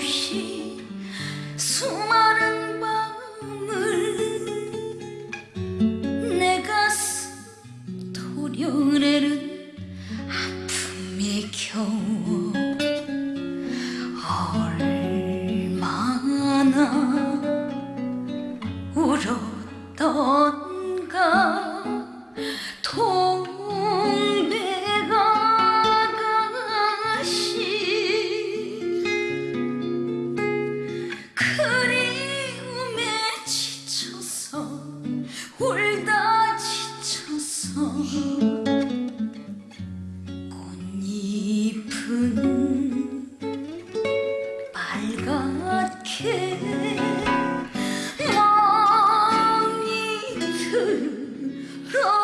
없이 수많은 밤을 내 가슴 도려내는 아픔에 겨워 얼마나 울었던 꽃잎은 빨갛게 멍이 들었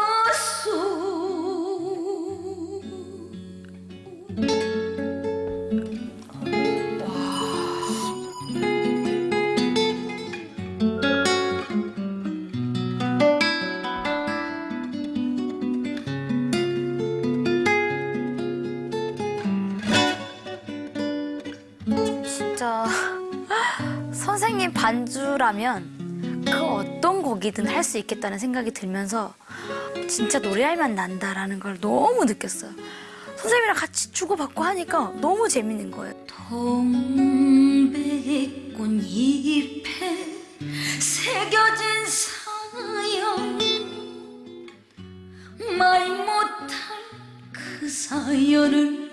진짜 선생님 반주라면 그 어떤 곡이든 할 수 있겠다는 생각이 들면서 진짜 노래할 맛 난다라는 걸 너무 느꼈어요. 선생님이랑 같이 주고받고 하니까 너무 재밌는 거예요. 동백꽃 잎에 새겨진 사연 말 못할 그 사연을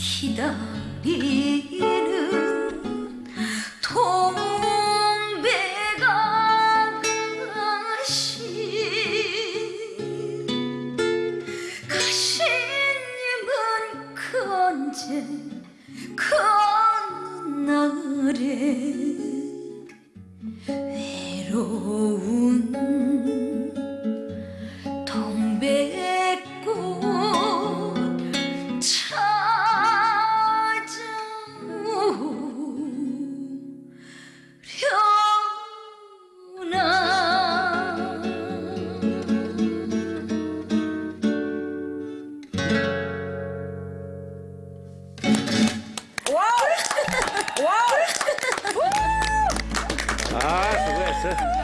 기다리는 동백아가씨 가시님은 그 언제 그 날에 외로운 谢。